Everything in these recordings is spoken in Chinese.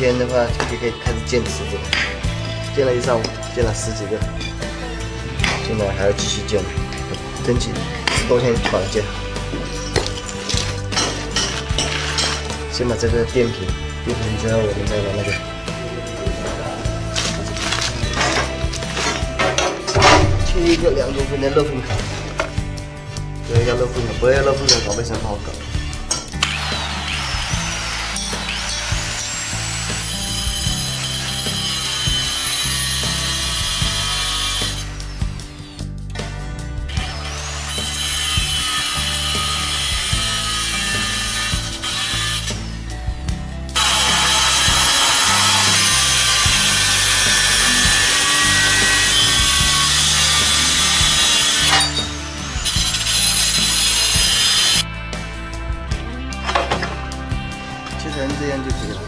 天的话就可以开始建池子了，建了一上午，建了十几个，现在还要继续建，争取十多天把它建好。先把这个垫平，垫平之后我们再把那个切一个两公分的肉粉条，这个要肉粉条，不要肉粉条搞卫生不好搞。切成这样就可以了。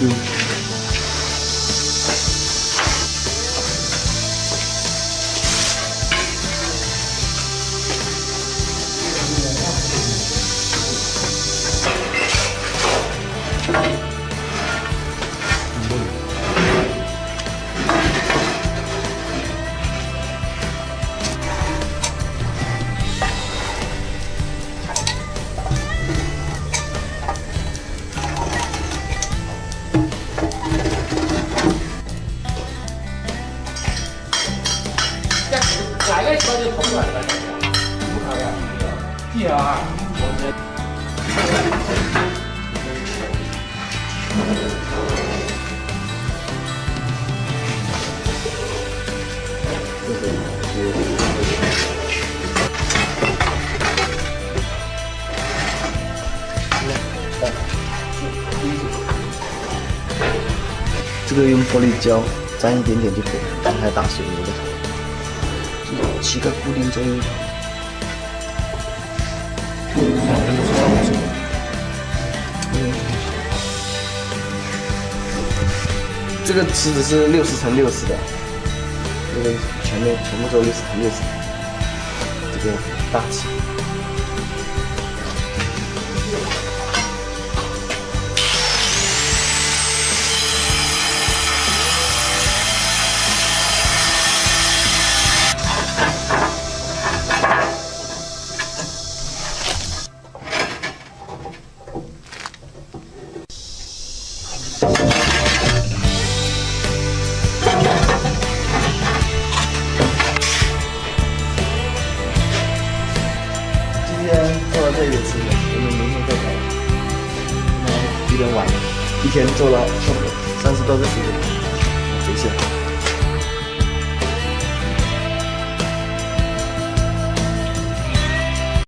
嗯。就跑出来了？怎么考呀？第二，我觉得。这个用玻璃胶粘一点点就可以了，不还打水泥的。七个固定作用就好。这个池子是六十乘六十的，这个前面全部做六十乘六十，这个大气。今天做到这里吃了，我们明天再搞。现在有点晚了，一天做了差不多三十多个时间，回去了。